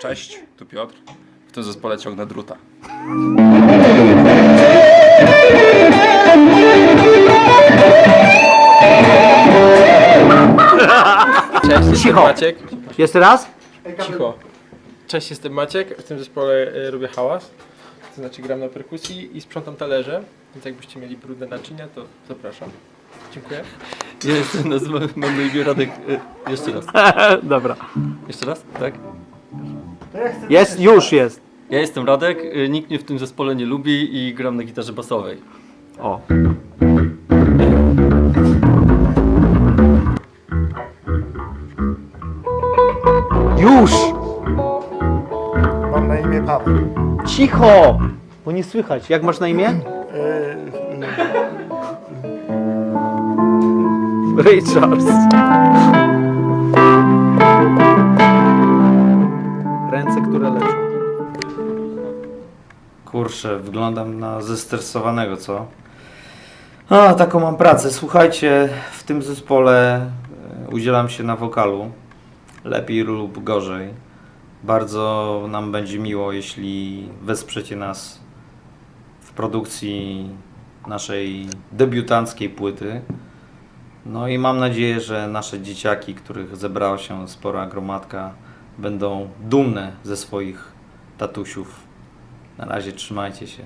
Cześć, tu Piotr. W tym zespole ciągnę druta. Cześć, jestem Cicho. Maciek. Jeszcze raz? Cicho. Cześć, jestem Maciek. W tym zespole y, robię hałas. To znaczy gram na perkusji i sprzątam talerze. Więc jakbyście mieli brudne naczynia, to zapraszam. Dziękuję. Ja jestem nazywam, mam na imię Radek. e, Jeszcze raz. Dobra. Jeszcze raz? Tak? Jest, już jest. Ja jestem Radek, e, nikt mnie w tym zespole nie lubi i gram na gitarze basowej. O. Już! Mam na imię Paweł. Cicho! Bo nie słychać. Jak masz na imię? Richards. Kurczę, wyglądam na zestresowanego, co? A, taką mam pracę. Słuchajcie, w tym zespole e, udzielam się na wokalu. Lepiej lub gorzej. Bardzo nam będzie miło, jeśli wesprzecie nas w produkcji naszej debiutanckiej płyty. No i mam nadzieję, że nasze dzieciaki, których zebrała się spora gromadka, będą dumne ze swoich tatusiów. Na razie trzymajcie się.